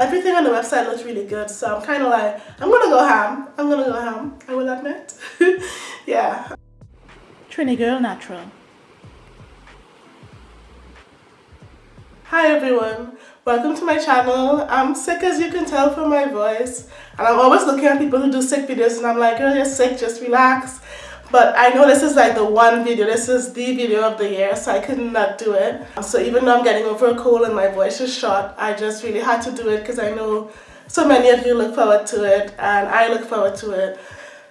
Everything on the website looks really good, so I'm kind of like, I'm gonna go ham. I'm gonna go ham, I will admit. yeah. Trini Girl Natural. Hi everyone, welcome to my channel. I'm sick as you can tell from my voice and I'm always looking at people who do sick videos and I'm like, girl, you're sick, just relax. But I know this is like the one video, this is the video of the year, so I could not do it. So even though I'm getting over a cold and my voice is shot, I just really had to do it because I know so many of you look forward to it and I look forward to it.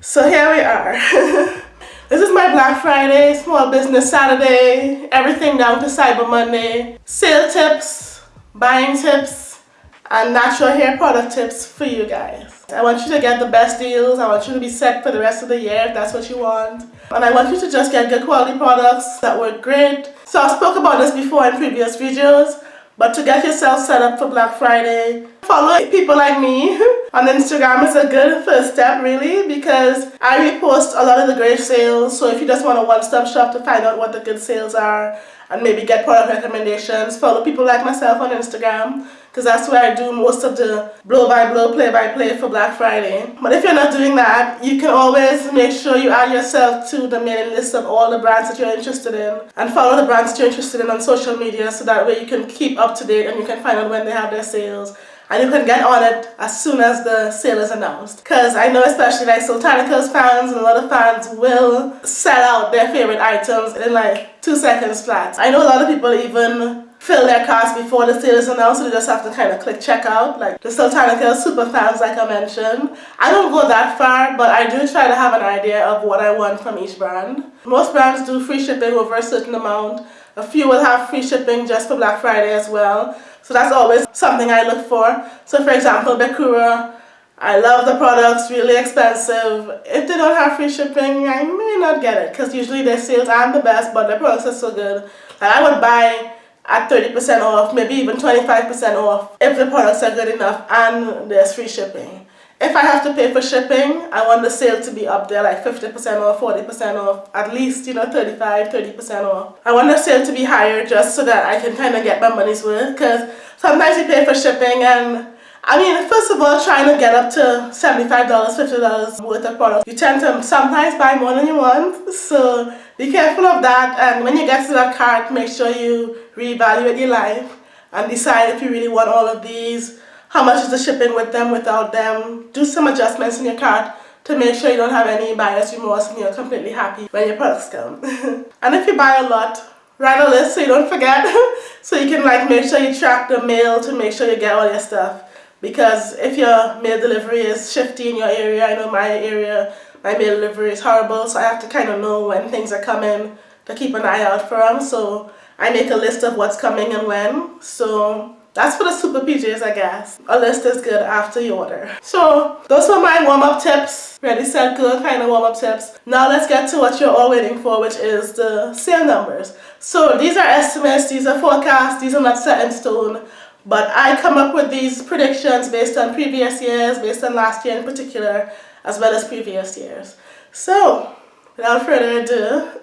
So here we are. this is my Black Friday, Small Business Saturday, everything down to Cyber Monday, sale tips, buying tips, and natural hair product tips for you guys. I want you to get the best deals. I want you to be set for the rest of the year if that's what you want. And I want you to just get good quality products that work great. So I spoke about this before in previous videos, but to get yourself set up for Black Friday, follow people like me on Instagram is a good first step really because I repost a lot of the great sales. So if you just want a one-stop shop to find out what the good sales are and maybe get product recommendations, follow people like myself on Instagram because that's where I do most of the blow-by-blow, play-by-play for Black Friday. But if you're not doing that, you can always make sure you add yourself to the mailing list of all the brands that you're interested in and follow the brands that you're interested in on social media so that way you can keep up to date and you can find out when they have their sales and you can get on it as soon as the sale is announced. Because I know especially like Soultanicals fans and a lot of fans will sell out their favorite items in like two seconds flat. I know a lot of people even fill their carts before the sale is announced, so they just have to kind of click checkout. Like the Soultanicals super fans like I mentioned. I don't go that far, but I do try to have an idea of what I want from each brand. Most brands do free shipping over a certain amount. A few will have free shipping just for Black Friday as well. So that's always something I look for. So for example, Bekura, I love the products, really expensive. If they don't have free shipping, I may not get it because usually their sales aren't the best, but their products are so good. And I would buy at 30% off, maybe even 25% off if the products are good enough and there's free shipping. If I have to pay for shipping, I want the sale to be up there like 50% off, 40% off, at least, you know, 35, 30% off. I want the sale to be higher just so that I can kind of get my money's worth because sometimes you pay for shipping and I mean, first of all, trying to get up to $75, $50 worth of product, you tend to sometimes buy more than you want. So be careful of that. And when you get to that cart, make sure you reevaluate your life and decide if you really want all of these how much is the shipping with them, without them. Do some adjustments in your cart to make sure you don't have any buyer's remorse and you're completely happy when your products come. and if you buy a lot, write a list so you don't forget. so you can like make sure you track the mail to make sure you get all your stuff. Because if your mail delivery is shifty in your area, I know my area, my mail delivery is horrible, so I have to kind of know when things are coming to keep an eye out for them. So I make a list of what's coming and when. So that's for the super PJs, I guess. A list is good after you order. So those were my warm-up tips. Ready, set, go kind of warm-up tips. Now let's get to what you're all waiting for, which is the sale numbers. So these are estimates, these are forecasts, these are not set in stone. But I come up with these predictions based on previous years, based on last year in particular, as well as previous years. So without further ado,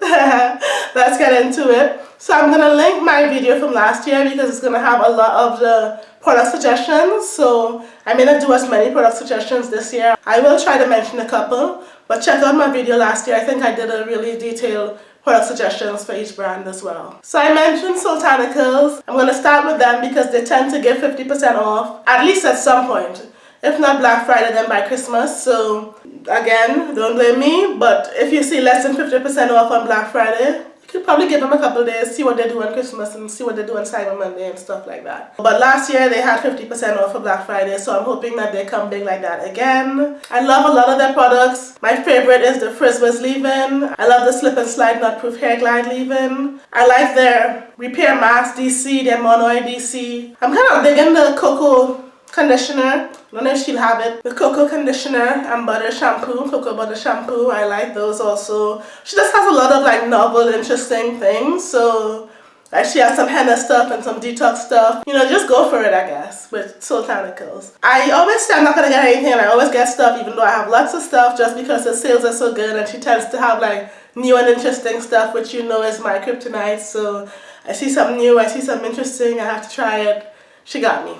let's get into it. So I'm going to link my video from last year because it's going to have a lot of the product suggestions. So I may not do as many product suggestions this year. I will try to mention a couple, but check out my video last year. I think I did a really detailed product suggestions for each brand as well. So I mentioned Soultanicals. I'm going to start with them because they tend to give 50% off, at least at some point. If not Black Friday, then by Christmas. So again, don't blame me, but if you see less than 50% off on Black Friday, you could probably give them a couple days, see what they do on Christmas and see what they do on Cyber Monday and stuff like that. But last year they had 50% off for Black Friday, so I'm hoping that they come big like that again. I love a lot of their products. My favorite is the Frizz-Wiz leave-in. I love the Slip and Slide Knot Proof Hair Glide leave-in. I like their Repair Mask DC, their Monoid DC. I'm kind of digging the Cocoa conditioner. I don't know if she'll have it. The cocoa conditioner and butter shampoo, cocoa butter shampoo. I like those also. She just has a lot of like novel, interesting things. So like she has some henna stuff and some detox stuff. You know, just go for it, I guess, with Soultanicals. I always say I'm not to get anything and I always get stuff even though I have lots of stuff just because the sales are so good and she tends to have like new and interesting stuff which you know is my kryptonite. So I see something new, I see something interesting, I have to try it. She got me.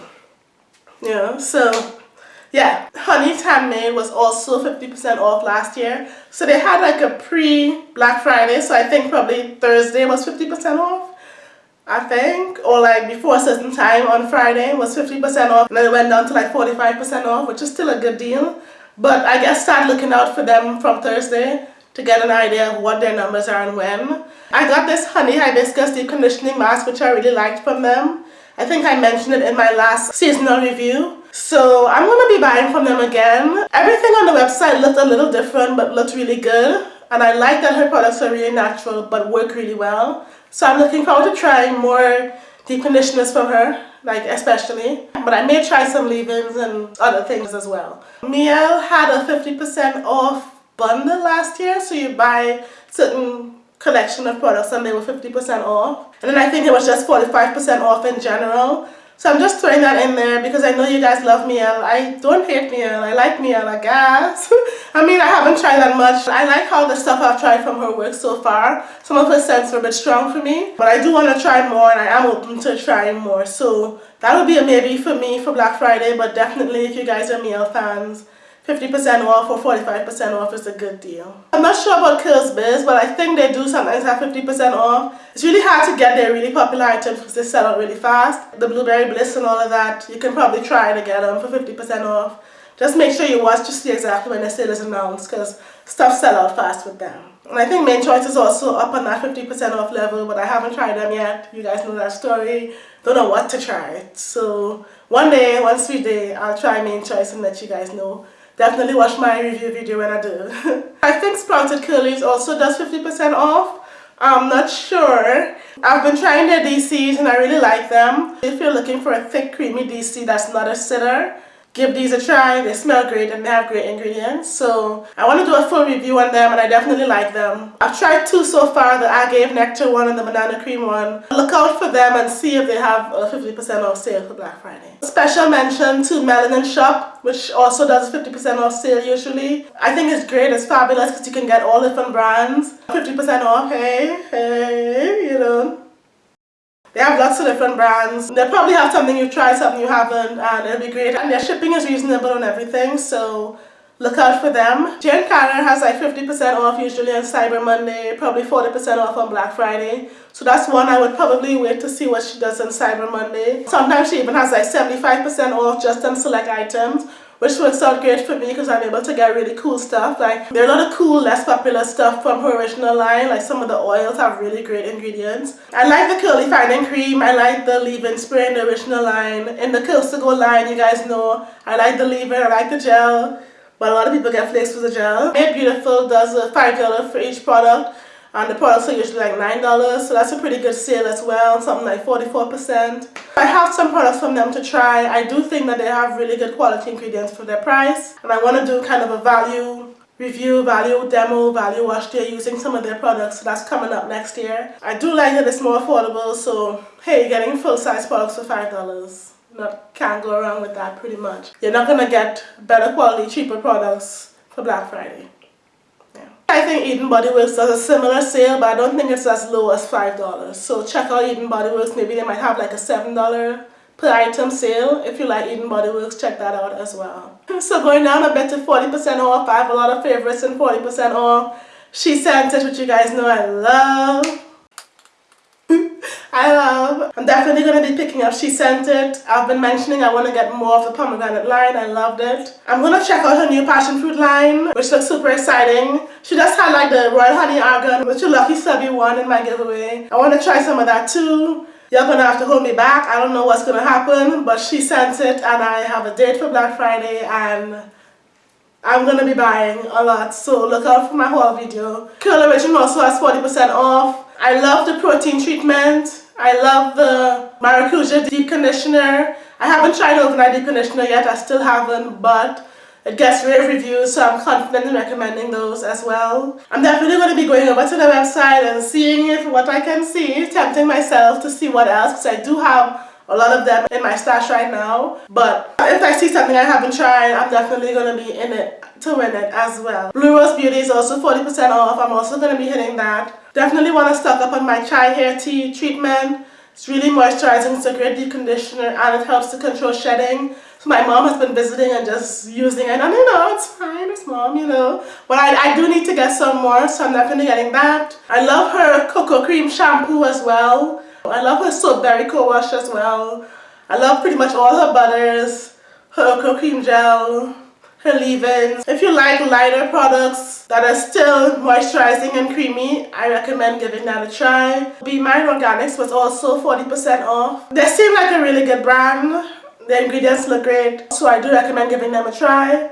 Yeah, so yeah, honey Honey's Handmade was also 50% off last year. So they had like a pre-Black Friday, so I think probably Thursday was 50% off. I think, or like before a certain time on Friday was 50% off, and then it went down to like 45% off, which is still a good deal. But I guess start looking out for them from Thursday to get an idea of what their numbers are and when. I got this Honey Hibiscus Deep Conditioning Mask, which I really liked from them. I think I mentioned it in my last seasonal review. So I'm going to be buying from them again. Everything on the website looked a little different but looked really good. And I like that her products are really natural but work really well. So I'm looking forward to trying more deep conditioners from her, like especially. But I may try some leave-ins and other things as well. Mielle had a 50% off bundle last year. So you buy certain collection of products and they were 50% off. And then I think it was just 45% off in general. So I'm just throwing that in there because I know you guys love Mielle. I don't hate Mielle. I like Mielle, I guess. I mean, I haven't tried that much. I like how the stuff I've tried from her works so far. Some of her scents were a bit strong for me. But I do want to try more and I am open to trying more. So that would be a maybe for me for Black Friday. But definitely if you guys are Mielle fans, 50% off or 45% off is a good deal. I'm not sure about Curls Biz, but I think they do sometimes have 50% off. It's really hard to get their really popular items because they sell out really fast. The Blueberry Bliss and all of that, you can probably try to get them for 50% off. Just make sure you watch to see exactly when the sale is announced because stuff sell out fast with them. And I think Mane Choice is also up on that 50% off level, but I haven't tried them yet. You guys know that story. Don't know what to try. So one day, one sweet day, I'll try Mane Choice and let you guys know. Definitely watch my review video when I do. I think Sprouted Curlies also does 50% off. I'm not sure. I've been trying their DCs and I really like them. If you're looking for a thick creamy DC that's not a sitter, give these a try. They smell great and they have great ingredients. So I want to do a full review on them and I definitely like them. I've tried two so far, the Agave Nectar one and the Banana Cream one. Look out for them and see if they have a 50% off sale for Black Friday. Special mention to Melanin Shop, which also does 50% off sale usually. I think it's great, it's fabulous because you can get all different brands. 50% off, hey, hey, you know. They have lots of different brands. They probably have something you've tried, something you haven't, and it'll be great. And their shipping is reasonable and everything, so look out for them. Jane Carter has like 50% off usually on Cyber Monday, probably 40% off on Black Friday. So that's one I would probably wait to see what she does on Cyber Monday. Sometimes she even has like 75% off just on select items which works out great for me because I'm able to get really cool stuff. Like there are a lot of cool, less popular stuff from her original line. Like some of the oils have really great ingredients. I like the curly finding cream. I like the leave-in spray in the original line. In the Curls to Go line, you guys know, I like the leave-in, I like the gel. But a lot of people get flakes with the gel. Made Beautiful does a $5 for each product and the products are usually like $9 so that's a pretty good sale as well something like 44% I have some products from them to try. I do think that they have really good quality ingredients for their price and I want to do kind of a value review, value demo, value wash. Day using some of their products so that's coming up next year. I do like that it's more affordable so hey you're getting full-size products for $5 not can't go wrong with that pretty much. You're not gonna get better quality cheaper products for Black Friday I think Eden Body Works does a similar sale, but I don't think it's as low as $5. So check out Eden Body Works. Maybe they might have like a $7 per item sale. If you like Eden Body Works, check that out as well. So going down a bit to 40% off. I have a lot of favorites and 40% off. Shea Scented, which you guys know I love. I love. I'm definitely going to be picking up Shea Scented. I've been mentioning I want to get more of the pomegranate line. I loved it. I'm going to check out her new passion fruit line, which looks super exciting. She just had like the Royal Honey Argan, which a lucky subby won in my giveaway. I want to try some of that too. You're going to have to hold me back. I don't know what's going to happen, but Shea Scented and I have a date for Black Friday and I'm going to be buying a lot. So look out for my haul video. Curl Origin also has 40% off. I love the protein treatment. I love the Maracuja deep conditioner. I haven't tried overnight deep conditioner yet. I still haven't, but it gets rave reviews, so I'm confident in recommending those as well. I'm definitely going to be going over to the website and seeing if what I can see, tempting myself to see what else, because I do have a lot of them in my stash right now. But if I see something I haven't tried, I'm definitely going to be in it to win it as well. Blue Rose Beauty is also 40% off. I'm also going to be hitting that. Definitely want to stock up on my chai hair tea treatment. It's really moisturizing, it's a great deep conditioner and it helps to control shedding. So my mom has been visiting and just using it and you know, it's fine, it's mom, you know. But I, I do need to get some more, so I'm definitely getting that. I love her cocoa cream shampoo as well. I love her soap berry co-wash as well. I love pretty much all her butters, her cocoa cream gel, her leave-ins. If you like lighter products that are still moisturizing and creamy, I recommend giving that a try. Be Mine Organics was also 40% off. They seem like a really good brand. The ingredients look great, so I do recommend giving them a try.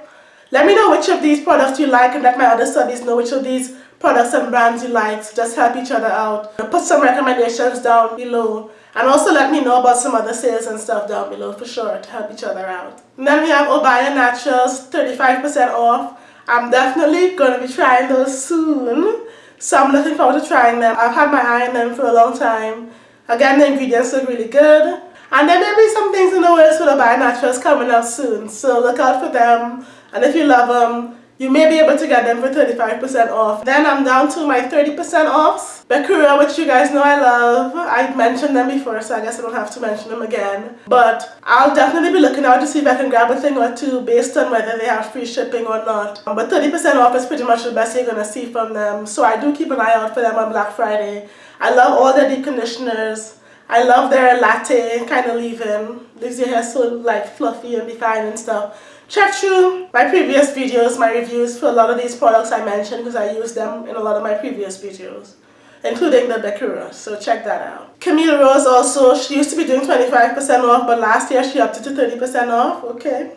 Let me know which of these products you like and let my other studies know which of these products and brands you like. Just help each other out. Put some recommendations down below. And also let me know about some other sales and stuff down below for sure to help each other out. And then we have Obia Naturals 35% off. I'm definitely going to be trying those soon. So I'm looking forward to trying them. I've had my eye on them for a long time. Again, the ingredients look really good. And there may be some things in the works for Obia Naturals coming out soon. So look out for them. And if you love them, you may be able to get them for 35% off. Then I'm down to my 30% off. Bekura, which you guys know I love. I mentioned them before, so I guess I don't have to mention them again. But I'll definitely be looking out to see if I can grab a thing or two based on whether they have free shipping or not. But 30% off is pretty much the best you're going to see from them. So I do keep an eye out for them on Black Friday. I love all their deep conditioners. I love their latte kind of leave-in. Leaves your hair so like fluffy and defined and stuff. Check through my previous videos, my reviews for a lot of these products I mentioned because I use them in a lot of my previous videos, including the Bekura, so check that out. Camille Rose also, she used to be doing 25% off, but last year she upped it to 30% off, okay.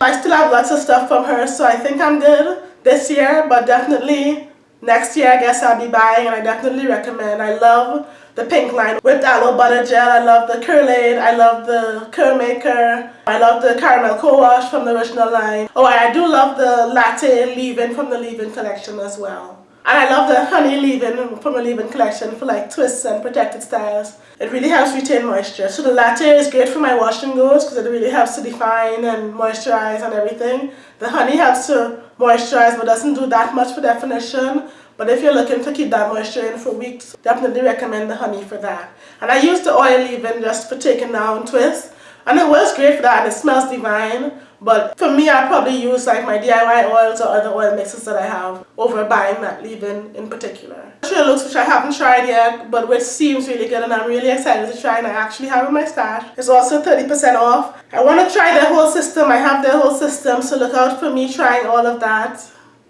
I still have lots of stuff from her, so I think I'm good this year, but definitely next year I guess I'll be buying and I definitely recommend. I love the pink line with aloe butter gel. I love the Curlaide. I love the Curl Maker. I love the caramel co-wash from the original line. Oh, I do love the latte leave-in from the leave-in collection as well. And I love the honey leave-in from the leave-in collection for like twists and protected styles. It really helps retain moisture. So the latte is great for my wash and goes because it really helps to define and moisturize and everything. The honey helps to moisturize but doesn't do that much for definition. But if you're looking to keep that moisture in for weeks, definitely recommend the honey for that. And I use the oil leave-in just for taking down twists. And it works great for that and it smells divine. But for me, I probably use like my DIY oils or other oil mixes that I have over buying that leave-in in particular. TreLuxe which I haven't tried yet, but which seems really good and I'm really excited to try and I actually have in my stash. It's also 30% off. I want to try their whole system. I have their whole system, so look out for me trying all of that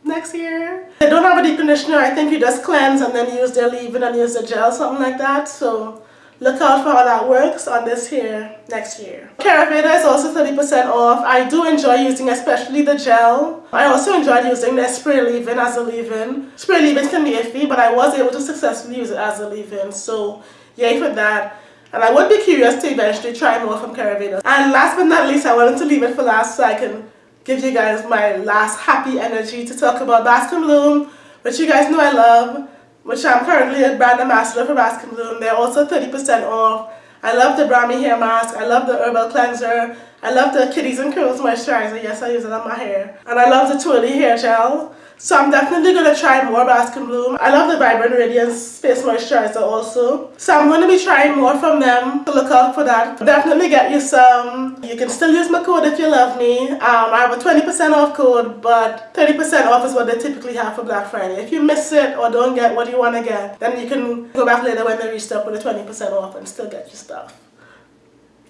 next year. They don't have a deep conditioner. I think you just cleanse and then use their leave-in and use the gel, something like that. So look out for how that works on this here next year. Caraveda is also 30% off. I do enjoy using especially the gel. I also enjoyed using the spray leave-in as a leave-in. Spray leave-in can be iffy, but I was able to successfully use it as a leave-in. So yay for that. And I would be curious to eventually try more from Caraveda. And last but not least, I wanted to leave it for last so I can give you guys my last happy energy to talk about Basque Bloom, which you guys know I love, which I'm currently a brand ambassador for Basque Bloom. They're also 30% off. I love the Brahmi hair mask. I love the herbal cleanser. I love the Kitties and Curls moisturizer. Yes, I use it on my hair. And I love the twirly hair gel. So I'm definitely going to try more Bask and Bloom. I love the Vibrant Radiance Face Moisturizer also. So I'm going to be trying more from them. So look out for that. Definitely get you some. You can still use my code if you love me. Um, I have a 20% off code, but 30% off is what they typically have for Black Friday. If you miss it or don't get what you want to get, then you can go back later when they restock with a 20% off and still get your stuff.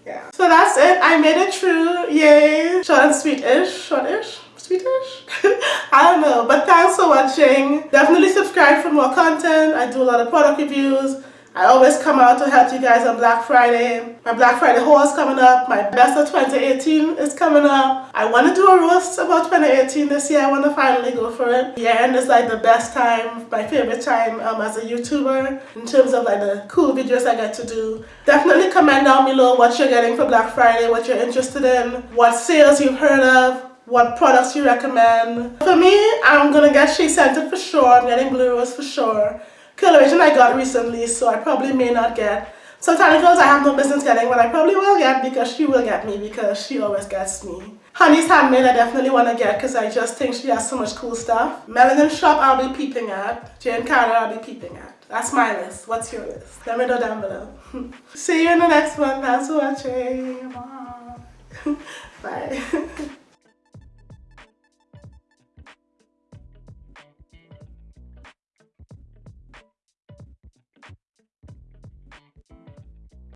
Yeah. So that's it. I made it through. Yay. Short and sweet-ish. Short-ish. Swedish? I don't know, but thanks for watching. Definitely subscribe for more content. I do a lot of product reviews. I always come out to help you guys on Black Friday. My Black Friday haul is coming up. My best of 2018 is coming up. I want to do a roast about 2018 this year. I want to finally go for it. Yeah, and it's like the best time, my favorite time um, as a YouTuber in terms of like the cool videos I get to do. Definitely comment down below what you're getting for Black Friday, what you're interested in, what sales you've heard of, what products you recommend. For me, I'm gonna get Shea Scented for sure. I'm getting Blue Rose for sure. Coloration I got recently, so I probably may not get. Soultanicals I have no business getting, but I probably will get because she will get me because she always gets me. Honey's Handmade I definitely want to get because I just think she has so much cool stuff. Melanin Shop I'll be peeping at. Jane Carter I'll be peeping at. That's my list. What's your list? Let me know down below. See you in the next one. Thanks for watching. Bye.